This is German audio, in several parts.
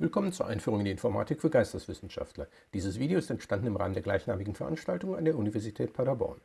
Willkommen zur Einführung in die Informatik für Geisteswissenschaftler. Dieses Video ist entstanden im Rahmen der gleichnamigen Veranstaltung an der Universität Paderborn.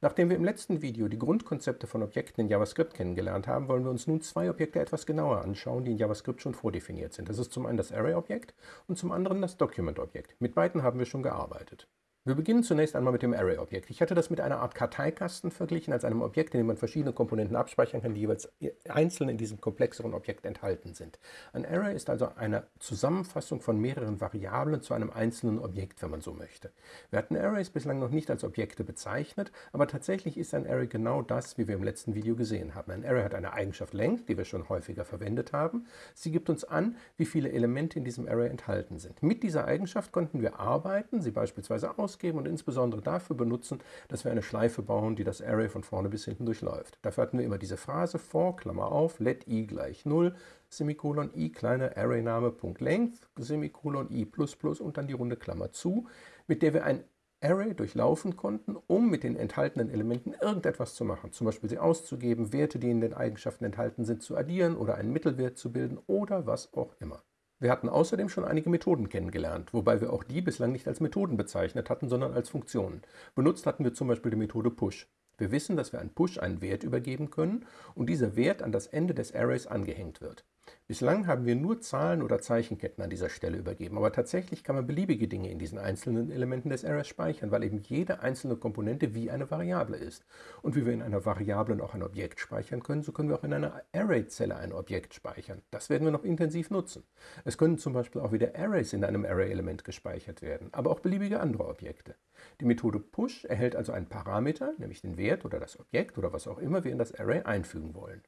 Nachdem wir im letzten Video die Grundkonzepte von Objekten in JavaScript kennengelernt haben, wollen wir uns nun zwei Objekte etwas genauer anschauen, die in JavaScript schon vordefiniert sind. Das ist zum einen das Array-Objekt und zum anderen das Document-Objekt. Mit beiden haben wir schon gearbeitet. Wir beginnen zunächst einmal mit dem Array-Objekt. Ich hatte das mit einer Art Karteikasten verglichen, als einem Objekt, in dem man verschiedene Komponenten abspeichern kann, die jeweils einzeln in diesem komplexeren Objekt enthalten sind. Ein Array ist also eine Zusammenfassung von mehreren Variablen zu einem einzelnen Objekt, wenn man so möchte. Wir hatten Arrays bislang noch nicht als Objekte bezeichnet, aber tatsächlich ist ein Array genau das, wie wir im letzten Video gesehen haben. Ein Array hat eine Eigenschaft Length, die wir schon häufiger verwendet haben. Sie gibt uns an, wie viele Elemente in diesem Array enthalten sind. Mit dieser Eigenschaft konnten wir arbeiten, sie beispielsweise aus ausgeben und insbesondere dafür benutzen, dass wir eine Schleife bauen, die das Array von vorne bis hinten durchläuft. Dafür hatten wir immer diese Phrase for, Klammer auf, let i gleich 0, Semikolon i kleiner Arrayname Punkt Length, Semikolon i plus plus und dann die runde Klammer zu, mit der wir ein Array durchlaufen konnten, um mit den enthaltenen Elementen irgendetwas zu machen. Zum Beispiel sie auszugeben, Werte, die in den Eigenschaften enthalten sind, zu addieren oder einen Mittelwert zu bilden oder was auch immer. Wir hatten außerdem schon einige Methoden kennengelernt, wobei wir auch die bislang nicht als Methoden bezeichnet hatten, sondern als Funktionen. Benutzt hatten wir zum Beispiel die Methode Push. Wir wissen, dass wir an Push einen Wert übergeben können und dieser Wert an das Ende des Arrays angehängt wird. Bislang haben wir nur Zahlen oder Zeichenketten an dieser Stelle übergeben, aber tatsächlich kann man beliebige Dinge in diesen einzelnen Elementen des Arrays speichern, weil eben jede einzelne Komponente wie eine Variable ist. Und wie wir in einer Variablen auch ein Objekt speichern können, so können wir auch in einer Array-Zelle ein Objekt speichern. Das werden wir noch intensiv nutzen. Es können zum Beispiel auch wieder Arrays in einem Array-Element gespeichert werden, aber auch beliebige andere Objekte. Die Methode Push erhält also einen Parameter, nämlich den Wert oder das Objekt oder was auch immer wir in das Array einfügen wollen.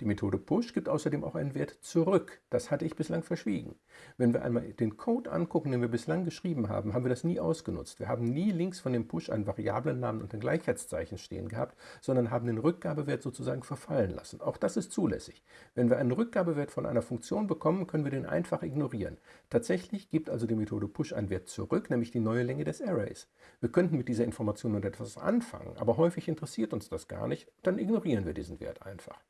Die Methode Push gibt außerdem auch einen Wert zurück. Das hatte ich bislang verschwiegen. Wenn wir einmal den Code angucken, den wir bislang geschrieben haben, haben wir das nie ausgenutzt. Wir haben nie links von dem Push einen Variablennamen und ein Gleichheitszeichen stehen gehabt, sondern haben den Rückgabewert sozusagen verfallen lassen. Auch das ist zulässig. Wenn wir einen Rückgabewert von einer Funktion bekommen, können wir den einfach ignorieren. Tatsächlich gibt also die Methode Push einen Wert zurück, nämlich die neue Länge des Arrays. Wir könnten mit dieser Information nun etwas anfangen, aber häufig interessiert uns das gar nicht, dann ignorieren wir diesen Wert einfach.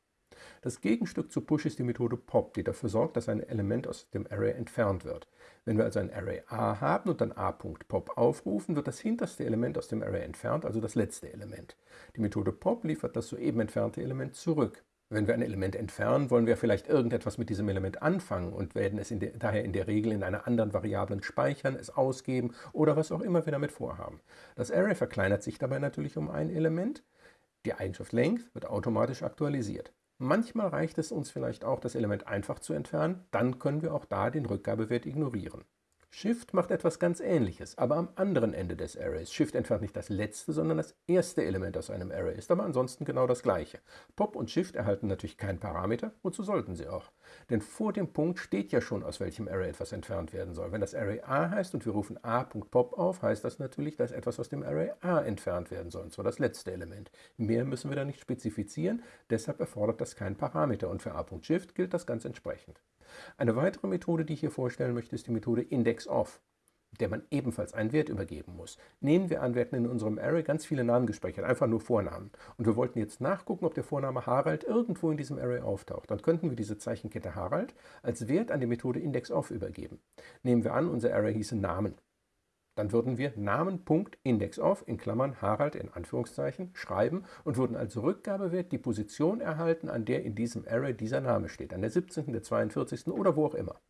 Das Gegenstück zu Push ist die Methode Pop, die dafür sorgt, dass ein Element aus dem Array entfernt wird. Wenn wir also ein Array A haben und dann a.pop aufrufen, wird das hinterste Element aus dem Array entfernt, also das letzte Element. Die Methode Pop liefert das soeben entfernte Element zurück. Wenn wir ein Element entfernen, wollen wir vielleicht irgendetwas mit diesem Element anfangen und werden es in der, daher in der Regel in einer anderen Variablen speichern, es ausgeben oder was auch immer wir damit vorhaben. Das Array verkleinert sich dabei natürlich um ein Element. Die Eigenschaft Length wird automatisch aktualisiert. Manchmal reicht es uns vielleicht auch, das Element einfach zu entfernen, dann können wir auch da den Rückgabewert ignorieren. Shift macht etwas ganz ähnliches, aber am anderen Ende des Arrays. Shift entfernt nicht das letzte, sondern das erste Element aus einem Array, ist aber ansonsten genau das gleiche. Pop und Shift erhalten natürlich keinen Parameter, wozu sollten sie auch? Denn vor dem Punkt steht ja schon, aus welchem Array etwas entfernt werden soll. Wenn das Array A heißt und wir rufen a.pop auf, heißt das natürlich, dass etwas aus dem Array A entfernt werden soll, und zwar das letzte Element. Mehr müssen wir da nicht spezifizieren, deshalb erfordert das keinen Parameter und für a.shift gilt das ganz entsprechend. Eine weitere Methode, die ich hier vorstellen möchte, ist die Methode indexOf, der man ebenfalls einen Wert übergeben muss. Nehmen wir an, wir hätten in unserem Array ganz viele Namen gespeichert, einfach nur Vornamen. Und wir wollten jetzt nachgucken, ob der Vorname Harald irgendwo in diesem Array auftaucht. Dann könnten wir diese Zeichenkette Harald als Wert an die Methode indexOf übergeben. Nehmen wir an, unser Array hieße Namen. Dann würden wir Namen.indexOf in Klammern Harald in Anführungszeichen schreiben und würden als Rückgabewert die Position erhalten, an der in diesem Array dieser Name steht, an der 17., der 42. oder wo auch immer.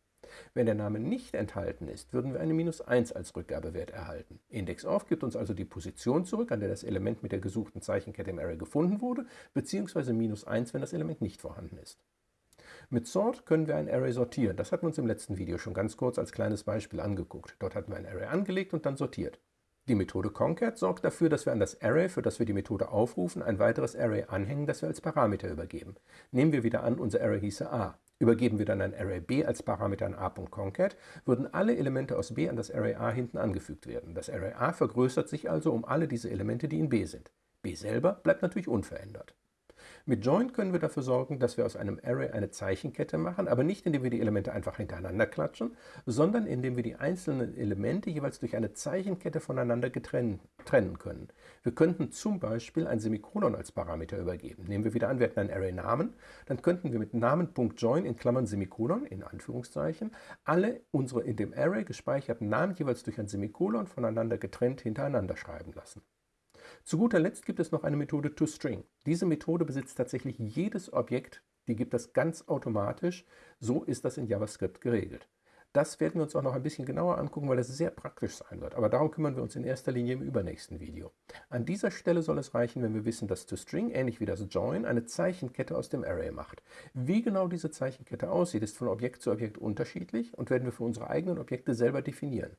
Wenn der Name nicht enthalten ist, würden wir eine minus 1 als Rückgabewert erhalten. IndexOf gibt uns also die Position zurück, an der das Element mit der gesuchten Zeichenkette im Array gefunden wurde, beziehungsweise minus 1, wenn das Element nicht vorhanden ist. Mit Sort können wir ein Array sortieren. Das hatten wir uns im letzten Video schon ganz kurz als kleines Beispiel angeguckt. Dort hatten wir ein Array angelegt und dann sortiert. Die Methode Concat sorgt dafür, dass wir an das Array, für das wir die Methode aufrufen, ein weiteres Array anhängen, das wir als Parameter übergeben. Nehmen wir wieder an, unser Array hieße a. Übergeben wir dann ein Array b als Parameter an a.concat, würden alle Elemente aus b an das Array a hinten angefügt werden. Das Array a vergrößert sich also um alle diese Elemente, die in b sind. b selber bleibt natürlich unverändert. Mit Join können wir dafür sorgen, dass wir aus einem Array eine Zeichenkette machen, aber nicht indem wir die Elemente einfach hintereinander klatschen, sondern indem wir die einzelnen Elemente jeweils durch eine Zeichenkette voneinander getrennt, trennen können. Wir könnten zum Beispiel ein Semikolon als Parameter übergeben. Nehmen wir wieder an, wir hätten einen Array-Namen, dann könnten wir mit Namen.join in Klammern Semikolon, in Anführungszeichen, alle unsere in dem Array gespeicherten Namen jeweils durch ein Semikolon voneinander getrennt hintereinander schreiben lassen. Zu guter Letzt gibt es noch eine Methode toString. Diese Methode besitzt tatsächlich jedes Objekt, die gibt es ganz automatisch. So ist das in JavaScript geregelt. Das werden wir uns auch noch ein bisschen genauer angucken, weil das sehr praktisch sein wird. Aber darum kümmern wir uns in erster Linie im übernächsten Video. An dieser Stelle soll es reichen, wenn wir wissen, dass toString, ähnlich wie das Join, eine Zeichenkette aus dem Array macht. Wie genau diese Zeichenkette aussieht, ist von Objekt zu Objekt unterschiedlich und werden wir für unsere eigenen Objekte selber definieren.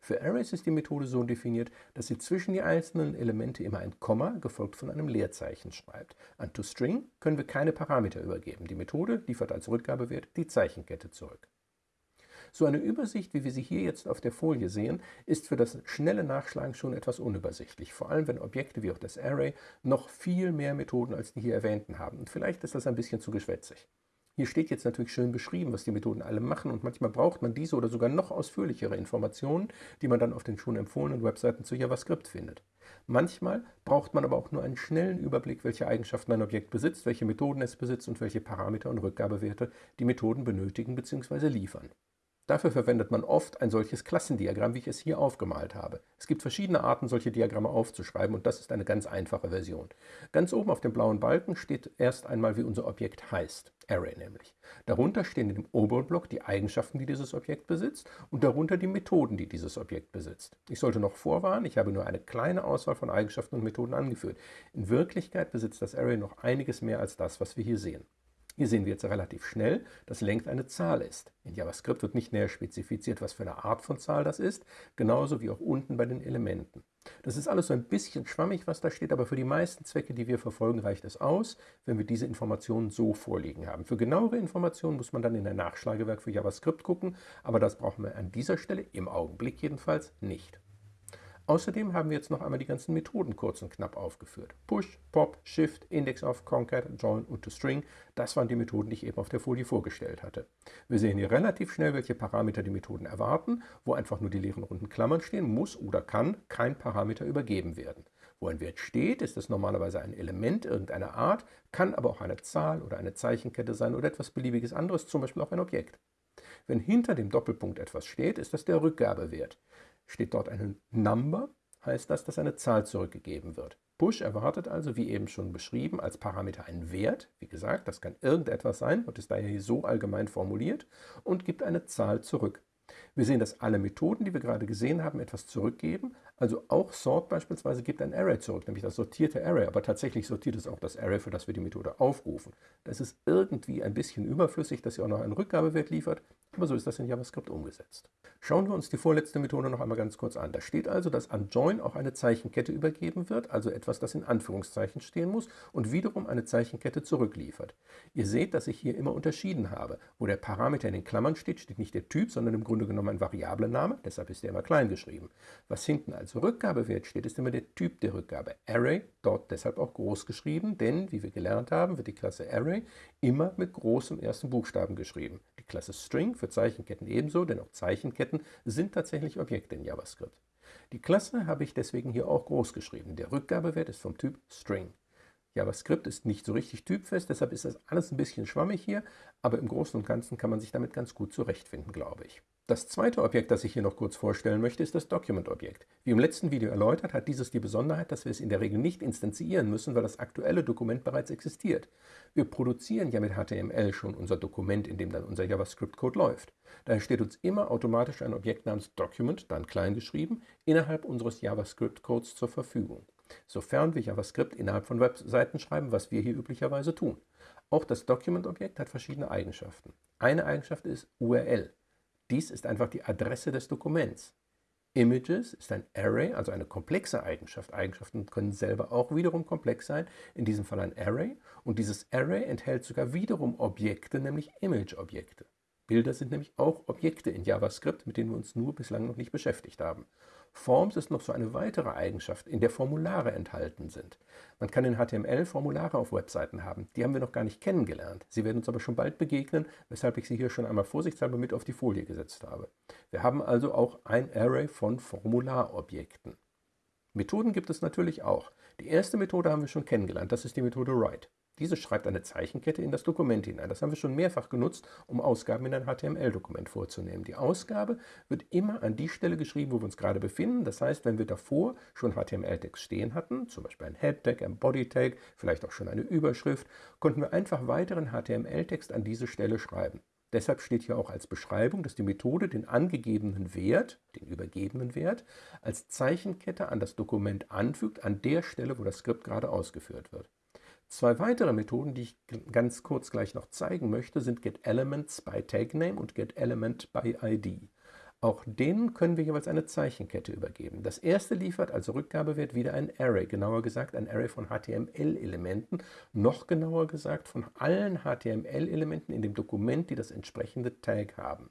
Für Arrays ist die Methode so definiert, dass sie zwischen die einzelnen Elemente immer ein Komma gefolgt von einem Leerzeichen schreibt. An toString können wir keine Parameter übergeben. Die Methode liefert als Rückgabewert die Zeichenkette zurück. So eine Übersicht, wie wir sie hier jetzt auf der Folie sehen, ist für das schnelle Nachschlagen schon etwas unübersichtlich, vor allem wenn Objekte wie auch das Array noch viel mehr Methoden als die hier erwähnten haben. Und vielleicht ist das ein bisschen zu geschwätzig. Hier steht jetzt natürlich schön beschrieben, was die Methoden alle machen und manchmal braucht man diese oder sogar noch ausführlichere Informationen, die man dann auf den schon empfohlenen Webseiten zu JavaScript findet. Manchmal braucht man aber auch nur einen schnellen Überblick, welche Eigenschaften ein Objekt besitzt, welche Methoden es besitzt und welche Parameter und Rückgabewerte die Methoden benötigen bzw. liefern. Dafür verwendet man oft ein solches Klassendiagramm, wie ich es hier aufgemalt habe. Es gibt verschiedene Arten, solche Diagramme aufzuschreiben und das ist eine ganz einfache Version. Ganz oben auf dem blauen Balken steht erst einmal, wie unser Objekt heißt, Array nämlich. Darunter stehen in dem oberen Block die Eigenschaften, die dieses Objekt besitzt und darunter die Methoden, die dieses Objekt besitzt. Ich sollte noch vorwarnen, ich habe nur eine kleine Auswahl von Eigenschaften und Methoden angeführt. In Wirklichkeit besitzt das Array noch einiges mehr als das, was wir hier sehen. Hier sehen wir jetzt relativ schnell, dass Length eine Zahl ist. In JavaScript wird nicht näher spezifiziert, was für eine Art von Zahl das ist, genauso wie auch unten bei den Elementen. Das ist alles so ein bisschen schwammig, was da steht, aber für die meisten Zwecke, die wir verfolgen, reicht es aus, wenn wir diese Informationen so vorliegen haben. Für genauere Informationen muss man dann in ein Nachschlagewerk für JavaScript gucken, aber das brauchen wir an dieser Stelle, im Augenblick jedenfalls, nicht. Außerdem haben wir jetzt noch einmal die ganzen Methoden kurz und knapp aufgeführt. Push, Pop, Shift, Index of, Concat, Join und ToString, das waren die Methoden, die ich eben auf der Folie vorgestellt hatte. Wir sehen hier relativ schnell, welche Parameter die Methoden erwarten. Wo einfach nur die leeren runden Klammern stehen, muss oder kann kein Parameter übergeben werden. Wo ein Wert steht, ist es normalerweise ein Element irgendeiner Art, kann aber auch eine Zahl oder eine Zeichenkette sein oder etwas beliebiges anderes, zum Beispiel auch ein Objekt. Wenn hinter dem Doppelpunkt etwas steht, ist das der Rückgabewert. Steht dort eine Number, heißt das, dass eine Zahl zurückgegeben wird. Push erwartet also, wie eben schon beschrieben, als Parameter einen Wert. Wie gesagt, das kann irgendetwas sein und ist daher hier so allgemein formuliert und gibt eine Zahl zurück. Wir sehen, dass alle Methoden, die wir gerade gesehen haben, etwas zurückgeben. Also auch Sort beispielsweise gibt ein Array zurück, nämlich das sortierte Array. Aber tatsächlich sortiert es auch das Array, für das wir die Methode aufrufen. Das ist irgendwie ein bisschen überflüssig, dass sie auch noch einen Rückgabewert liefert. Aber so ist das in JavaScript umgesetzt. Schauen wir uns die vorletzte Methode noch einmal ganz kurz an. Da steht also, dass an Join auch eine Zeichenkette übergeben wird, also etwas, das in Anführungszeichen stehen muss und wiederum eine Zeichenkette zurückliefert. Ihr seht, dass ich hier immer unterschieden habe. Wo der Parameter in den Klammern steht, steht nicht der Typ, sondern im Grunde genommen ein Variablename, deshalb ist der immer klein geschrieben. Was hinten als Rückgabewert steht, ist immer der Typ der Rückgabe. Array, dort deshalb auch groß geschrieben, denn, wie wir gelernt haben, wird die Klasse Array immer mit großem ersten Buchstaben geschrieben. Die Klasse String für Zeichenketten ebenso, denn auch Zeichenketten sind tatsächlich Objekte in JavaScript. Die Klasse habe ich deswegen hier auch groß geschrieben. Der Rückgabewert ist vom Typ String. JavaScript ist nicht so richtig typfest, deshalb ist das alles ein bisschen schwammig hier, aber im Großen und Ganzen kann man sich damit ganz gut zurechtfinden, glaube ich. Das zweite Objekt, das ich hier noch kurz vorstellen möchte, ist das Document-Objekt. Wie im letzten Video erläutert, hat dieses die Besonderheit, dass wir es in der Regel nicht instanzieren müssen, weil das aktuelle Dokument bereits existiert. Wir produzieren ja mit HTML schon unser Dokument, in dem dann unser JavaScript-Code läuft. Daher steht uns immer automatisch ein Objekt namens Document, dann klein geschrieben, innerhalb unseres JavaScript-Codes zur Verfügung. Sofern wir JavaScript innerhalb von Webseiten schreiben, was wir hier üblicherweise tun. Auch das Document-Objekt hat verschiedene Eigenschaften. Eine Eigenschaft ist URL. Dies ist einfach die Adresse des Dokuments. Images ist ein Array, also eine komplexe Eigenschaft. Eigenschaften können selber auch wiederum komplex sein, in diesem Fall ein Array. Und dieses Array enthält sogar wiederum Objekte, nämlich Image-Objekte. Bilder sind nämlich auch Objekte in JavaScript, mit denen wir uns nur bislang noch nicht beschäftigt haben. Forms ist noch so eine weitere Eigenschaft, in der Formulare enthalten sind. Man kann in HTML Formulare auf Webseiten haben. Die haben wir noch gar nicht kennengelernt. Sie werden uns aber schon bald begegnen, weshalb ich sie hier schon einmal vorsichtshalber mit auf die Folie gesetzt habe. Wir haben also auch ein Array von Formularobjekten. Methoden gibt es natürlich auch. Die erste Methode haben wir schon kennengelernt, das ist die Methode Write. Diese schreibt eine Zeichenkette in das Dokument hinein. Das haben wir schon mehrfach genutzt, um Ausgaben in ein HTML-Dokument vorzunehmen. Die Ausgabe wird immer an die Stelle geschrieben, wo wir uns gerade befinden. Das heißt, wenn wir davor schon HTML-Text stehen hatten, zum Beispiel ein Head-Tag, ein Body-Tag, vielleicht auch schon eine Überschrift, konnten wir einfach weiteren HTML-Text an diese Stelle schreiben. Deshalb steht hier auch als Beschreibung, dass die Methode den angegebenen Wert, den übergebenen Wert, als Zeichenkette an das Dokument anfügt, an der Stelle, wo das Skript gerade ausgeführt wird. Zwei weitere Methoden, die ich ganz kurz gleich noch zeigen möchte, sind getElements by TagName und getElement by ID. Auch denen können wir jeweils eine Zeichenkette übergeben. Das erste liefert als Rückgabewert wieder ein Array, genauer gesagt ein Array von HTML-Elementen, noch genauer gesagt von allen HTML-Elementen in dem Dokument, die das entsprechende Tag haben.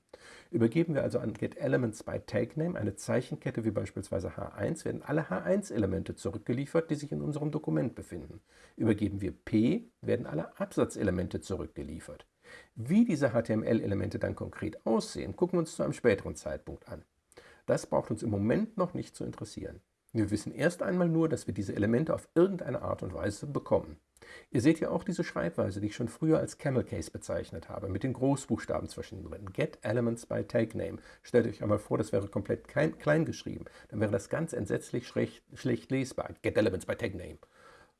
Übergeben wir also an getElements by TagName eine Zeichenkette wie beispielsweise H1, werden alle H1-Elemente zurückgeliefert, die sich in unserem Dokument befinden. Übergeben wir P, werden alle Absatzelemente zurückgeliefert. Wie diese HTML-Elemente dann konkret aussehen, gucken wir uns zu einem späteren Zeitpunkt an. Das braucht uns im Moment noch nicht zu interessieren. Wir wissen erst einmal nur, dass wir diese Elemente auf irgendeine Art und Weise bekommen. Ihr seht ja auch diese Schreibweise, die ich schon früher als Camel Case bezeichnet habe, mit den Großbuchstaben zwischendrin. Get Elements by Tag Name. Stellt euch einmal vor, das wäre komplett klein geschrieben. Dann wäre das ganz entsetzlich schlecht, schlecht lesbar. Get Elements by Tag Name.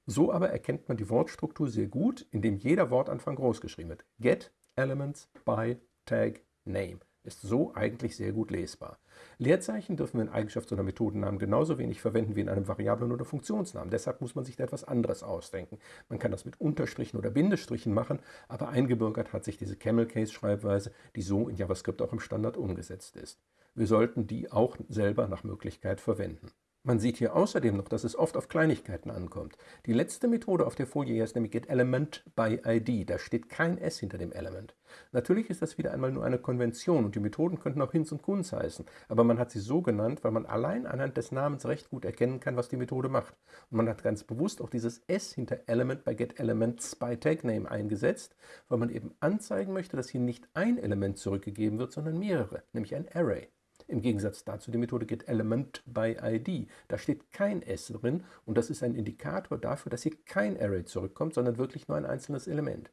So aber erkennt man die Wortstruktur sehr gut, indem jeder Wortanfang groß geschrieben wird. Get Elements by Tag Name ist so eigentlich sehr gut lesbar. Leerzeichen dürfen wir in Eigenschaft so einer Methodennamen genauso wenig verwenden wie in einem Variablen- oder Funktionsnamen. Deshalb muss man sich da etwas anderes ausdenken. Man kann das mit Unterstrichen oder Bindestrichen machen, aber eingebürgert hat sich diese Camel-Case-Schreibweise, die so in JavaScript auch im Standard umgesetzt ist. Wir sollten die auch selber nach Möglichkeit verwenden. Man sieht hier außerdem noch, dass es oft auf Kleinigkeiten ankommt. Die letzte Methode auf der Folie hier ist nämlich getElement by ID. Da steht kein S hinter dem Element. Natürlich ist das wieder einmal nur eine Konvention und die Methoden könnten auch Hinz und Kunz heißen, aber man hat sie so genannt, weil man allein anhand des Namens recht gut erkennen kann, was die Methode macht. Und man hat ganz bewusst auch dieses S hinter Element bei TagName eingesetzt, weil man eben anzeigen möchte, dass hier nicht ein Element zurückgegeben wird, sondern mehrere, nämlich ein Array. Im Gegensatz dazu die Methode getElement by ID. Da steht kein S drin und das ist ein Indikator dafür, dass hier kein Array zurückkommt, sondern wirklich nur ein einzelnes Element.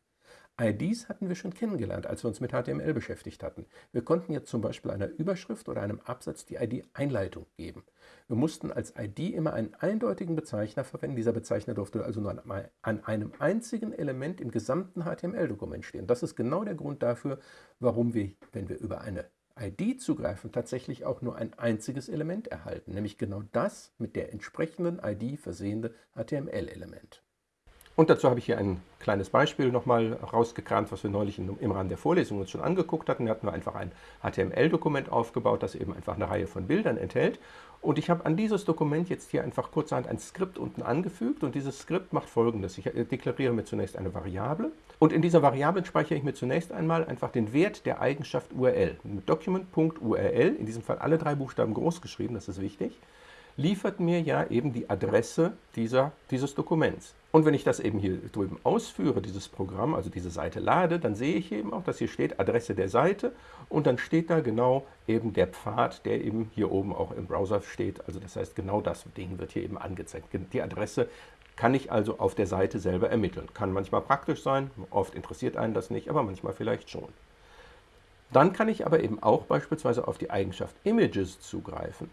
IDs hatten wir schon kennengelernt, als wir uns mit HTML beschäftigt hatten. Wir konnten jetzt zum Beispiel einer Überschrift oder einem Absatz die ID Einleitung geben. Wir mussten als ID immer einen eindeutigen Bezeichner verwenden. Dieser Bezeichner durfte also nur an einem einzigen Element im gesamten HTML-Dokument stehen. Das ist genau der Grund dafür, warum wir, wenn wir über eine ID zugreifen, tatsächlich auch nur ein einziges Element erhalten, nämlich genau das mit der entsprechenden ID versehende HTML-Element. Und dazu habe ich hier ein kleines Beispiel nochmal rausgekramt, was wir neulich im Rahmen der Vorlesung uns schon angeguckt hatten. Da hatten wir einfach ein HTML-Dokument aufgebaut, das eben einfach eine Reihe von Bildern enthält. Und ich habe an dieses Dokument jetzt hier einfach kurzerhand ein Skript unten angefügt und dieses Skript macht folgendes. Ich äh, deklariere mir zunächst eine Variable und in dieser Variable speichere ich mir zunächst einmal einfach den Wert der Eigenschaft URL. Mit Document.url, in diesem Fall alle drei Buchstaben groß geschrieben, das ist wichtig liefert mir ja eben die Adresse dieser, dieses Dokuments. Und wenn ich das eben hier drüben ausführe, dieses Programm, also diese Seite lade, dann sehe ich eben auch, dass hier steht Adresse der Seite und dann steht da genau eben der Pfad, der eben hier oben auch im Browser steht. Also das heißt, genau das Ding wird hier eben angezeigt. Die Adresse kann ich also auf der Seite selber ermitteln. Kann manchmal praktisch sein, oft interessiert einen das nicht, aber manchmal vielleicht schon. Dann kann ich aber eben auch beispielsweise auf die Eigenschaft Images zugreifen.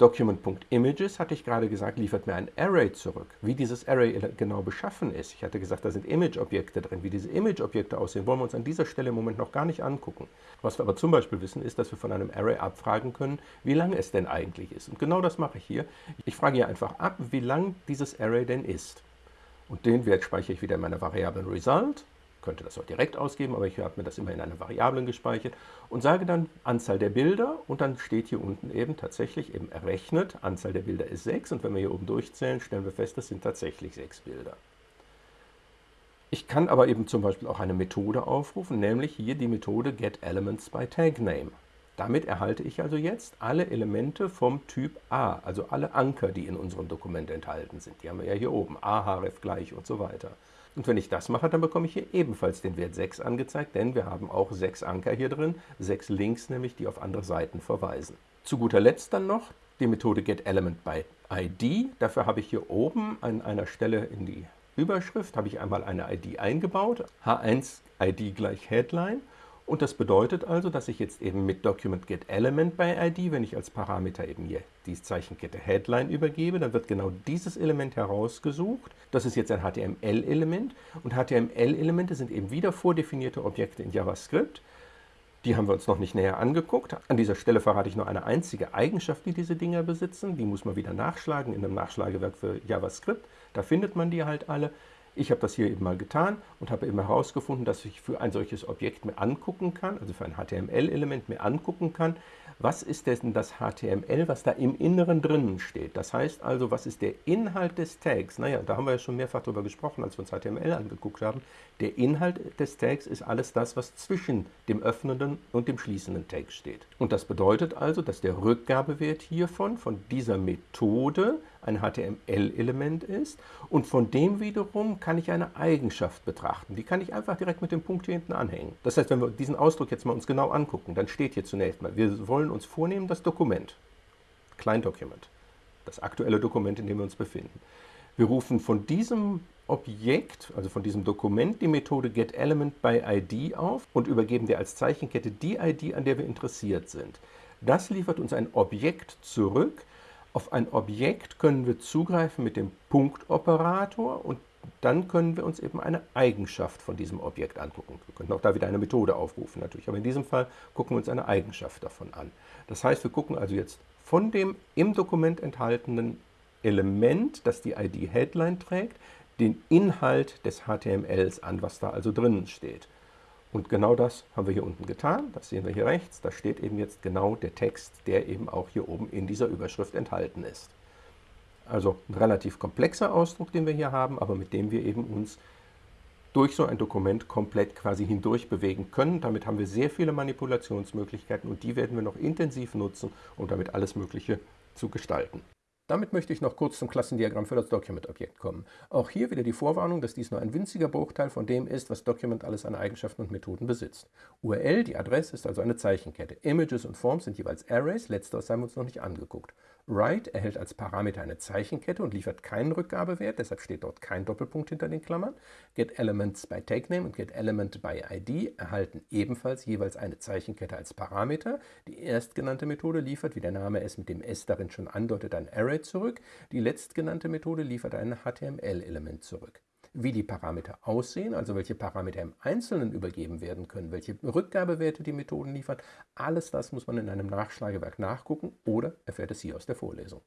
Document.images, hatte ich gerade gesagt, liefert mir ein Array zurück. Wie dieses Array genau beschaffen ist, ich hatte gesagt, da sind Image-Objekte drin. Wie diese Image-Objekte aussehen, wollen wir uns an dieser Stelle im Moment noch gar nicht angucken. Was wir aber zum Beispiel wissen, ist, dass wir von einem Array abfragen können, wie lang es denn eigentlich ist. Und genau das mache ich hier. Ich frage hier einfach ab, wie lang dieses Array denn ist. Und den Wert speichere ich wieder in meiner Variablen Result könnte das auch direkt ausgeben, aber ich habe mir das immer in einer Variablen gespeichert und sage dann Anzahl der Bilder und dann steht hier unten eben tatsächlich eben errechnet, Anzahl der Bilder ist 6 und wenn wir hier oben durchzählen, stellen wir fest, das sind tatsächlich 6 Bilder. Ich kann aber eben zum Beispiel auch eine Methode aufrufen, nämlich hier die Methode getElementsByTagName. Damit erhalte ich also jetzt alle Elemente vom Typ A, also alle Anker, die in unserem Dokument enthalten sind. Die haben wir ja hier oben, a, href gleich und so weiter. Und wenn ich das mache, dann bekomme ich hier ebenfalls den Wert 6 angezeigt, denn wir haben auch sechs Anker hier drin, sechs Links nämlich, die auf andere Seiten verweisen. Zu guter Letzt dann noch die Methode getElementByID. Dafür habe ich hier oben an einer Stelle in die Überschrift habe ich einmal eine ID eingebaut, H1 ID gleich Headline. Und das bedeutet also, dass ich jetzt eben mit Document by ID, wenn ich als Parameter eben hier die Zeichenkette Headline übergebe, dann wird genau dieses Element herausgesucht. Das ist jetzt ein HTML-Element und HTML-Elemente sind eben wieder vordefinierte Objekte in JavaScript. Die haben wir uns noch nicht näher angeguckt. An dieser Stelle verrate ich nur eine einzige Eigenschaft, die diese Dinger besitzen. Die muss man wieder nachschlagen in einem Nachschlagewerk für JavaScript. Da findet man die halt alle. Ich habe das hier eben mal getan und habe eben herausgefunden, dass ich für ein solches Objekt mir angucken kann, also für ein HTML-Element mir angucken kann, was ist denn das HTML, was da im Inneren drinnen steht. Das heißt also, was ist der Inhalt des Tags? Naja, da haben wir ja schon mehrfach darüber gesprochen, als wir uns HTML angeguckt haben. Der Inhalt des Tags ist alles das, was zwischen dem öffnenden und dem schließenden Tag steht. Und das bedeutet also, dass der Rückgabewert hiervon, von dieser Methode, ein HTML-Element ist und von dem wiederum kann ich eine Eigenschaft betrachten. Die kann ich einfach direkt mit dem Punkt hier hinten anhängen. Das heißt, wenn wir diesen Ausdruck jetzt mal uns genau angucken, dann steht hier zunächst mal, wir wollen uns vornehmen das Dokument, Kleindokument, das aktuelle Dokument, in dem wir uns befinden. Wir rufen von diesem Objekt, also von diesem Dokument, die Methode getElementById auf und übergeben der als Zeichenkette die ID, an der wir interessiert sind. Das liefert uns ein Objekt zurück, auf ein Objekt können wir zugreifen mit dem Punktoperator und dann können wir uns eben eine Eigenschaft von diesem Objekt angucken. Wir könnten auch da wieder eine Methode aufrufen natürlich, aber in diesem Fall gucken wir uns eine Eigenschaft davon an. Das heißt, wir gucken also jetzt von dem im Dokument enthaltenen Element, das die ID Headline trägt, den Inhalt des HTMLs an, was da also drinnen steht. Und genau das haben wir hier unten getan. Das sehen wir hier rechts. Da steht eben jetzt genau der Text, der eben auch hier oben in dieser Überschrift enthalten ist. Also ein relativ komplexer Ausdruck, den wir hier haben, aber mit dem wir eben uns durch so ein Dokument komplett quasi hindurch bewegen können. Damit haben wir sehr viele Manipulationsmöglichkeiten und die werden wir noch intensiv nutzen, um damit alles Mögliche zu gestalten. Damit möchte ich noch kurz zum Klassendiagramm für das Document-Objekt kommen. Auch hier wieder die Vorwarnung, dass dies nur ein winziger Bruchteil von dem ist, was Document alles an Eigenschaften und Methoden besitzt. URL, die Adresse, ist also eine Zeichenkette. Images und Forms sind jeweils Arrays, letzteres haben wir uns noch nicht angeguckt. Write erhält als Parameter eine Zeichenkette und liefert keinen Rückgabewert, deshalb steht dort kein Doppelpunkt hinter den Klammern. GetElements by TakeName und GetElement by ID erhalten ebenfalls jeweils eine Zeichenkette als Parameter. Die erstgenannte Methode liefert, wie der Name es mit dem S darin schon andeutet, ein Array zurück. Die letztgenannte Methode liefert ein HTML-Element zurück wie die Parameter aussehen, also welche Parameter im Einzelnen übergeben werden können, welche Rückgabewerte die Methoden liefern, alles das muss man in einem Nachschlagewerk nachgucken oder erfährt es hier aus der Vorlesung.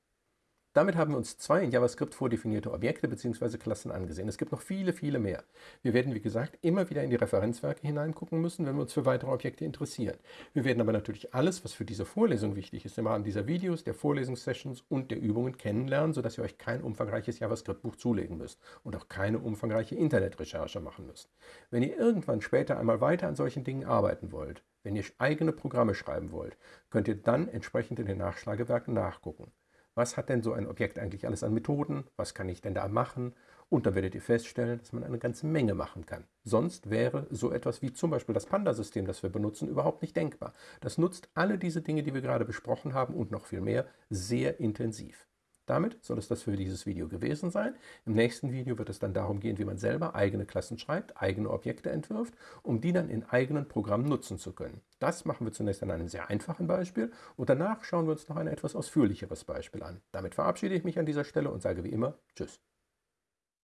Damit haben wir uns zwei in JavaScript vordefinierte Objekte bzw. Klassen angesehen. Es gibt noch viele, viele mehr. Wir werden, wie gesagt, immer wieder in die Referenzwerke hineingucken müssen, wenn wir uns für weitere Objekte interessieren. Wir werden aber natürlich alles, was für diese Vorlesung wichtig ist, im Rahmen dieser Videos, der Vorlesungssessions und der Übungen kennenlernen, sodass ihr euch kein umfangreiches JavaScript-Buch zulegen müsst und auch keine umfangreiche Internetrecherche machen müsst. Wenn ihr irgendwann später einmal weiter an solchen Dingen arbeiten wollt, wenn ihr eigene Programme schreiben wollt, könnt ihr dann entsprechend in den Nachschlagewerken nachgucken was hat denn so ein Objekt eigentlich alles an Methoden, was kann ich denn da machen und dann werdet ihr feststellen, dass man eine ganze Menge machen kann. Sonst wäre so etwas wie zum Beispiel das Panda-System, das wir benutzen, überhaupt nicht denkbar. Das nutzt alle diese Dinge, die wir gerade besprochen haben und noch viel mehr, sehr intensiv. Damit soll es das für dieses Video gewesen sein. Im nächsten Video wird es dann darum gehen, wie man selber eigene Klassen schreibt, eigene Objekte entwirft, um die dann in eigenen Programmen nutzen zu können. Das machen wir zunächst an einem sehr einfachen Beispiel und danach schauen wir uns noch ein etwas ausführlicheres Beispiel an. Damit verabschiede ich mich an dieser Stelle und sage wie immer Tschüss.